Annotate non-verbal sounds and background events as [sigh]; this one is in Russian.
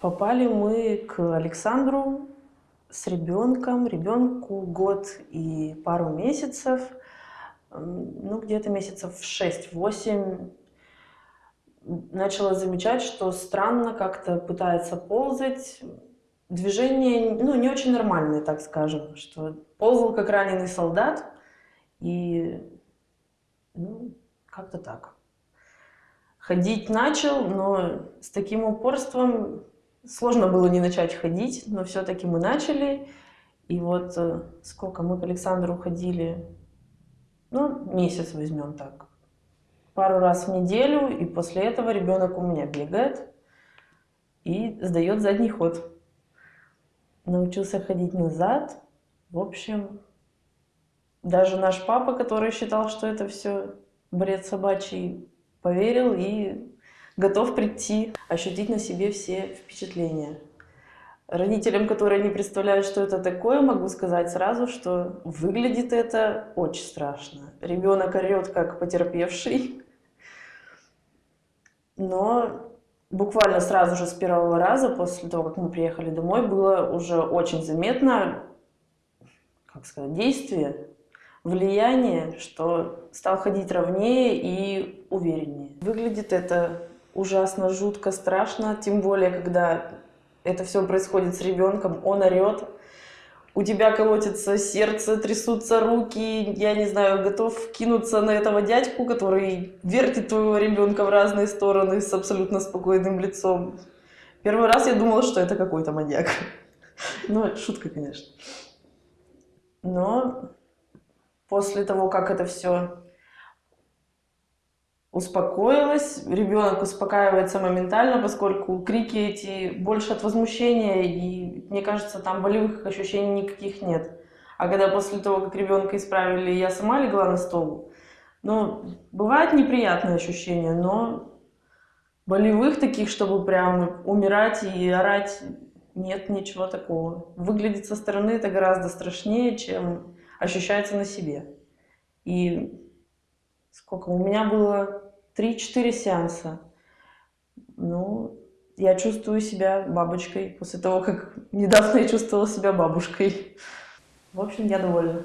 Попали мы к Александру с ребенком, ребенку год и пару месяцев, ну где-то месяцев 6-8, начала замечать, что странно как-то пытается ползать, движение, ну, не очень нормальное, так скажем, что ползал как раненый солдат, и, ну, как-то так. Ходить начал, но с таким упорством Сложно было не начать ходить, но все-таки мы начали. И вот э, сколько мы к Александру ходили, ну, месяц возьмем так. Пару раз в неделю, и после этого ребенок у меня бегает и сдает задний ход. Научился ходить назад. В общем, даже наш папа, который считал, что это все бред собачий, поверил и готов прийти, ощутить на себе все впечатления. Родителям, которые не представляют, что это такое, могу сказать сразу, что выглядит это очень страшно. Ребенок орет как потерпевший, но буквально сразу же с первого раза, после того, как мы приехали домой, было уже очень заметно, как сказать, действие, влияние, что стал ходить ровнее и увереннее. Выглядит это ужасно, жутко, страшно, тем более, когда это все происходит с ребенком, он орет, у тебя колотится сердце, трясутся руки, я не знаю, готов кинуться на этого дядьку, который вертит твоего ребенка в разные стороны с абсолютно спокойным лицом. Первый раз я думала, что это какой-то маньяк. Ну, шутка, конечно. Но после того, как это все успокоилась, ребенок успокаивается моментально, поскольку крики эти больше от возмущения, и мне кажется, там болевых ощущений никаких нет. А когда после того, как ребенка исправили, я сама легла на стол, ну, бывают неприятные ощущения, но болевых таких, чтобы прям умирать и орать, нет ничего такого. Выглядит со стороны это гораздо страшнее, чем ощущается на себе. И сколько? У меня было 3-4 сеанса. Ну, я чувствую себя бабочкой после того, как [laughs] недавно я чувствовала себя бабушкой. В общем, я довольна.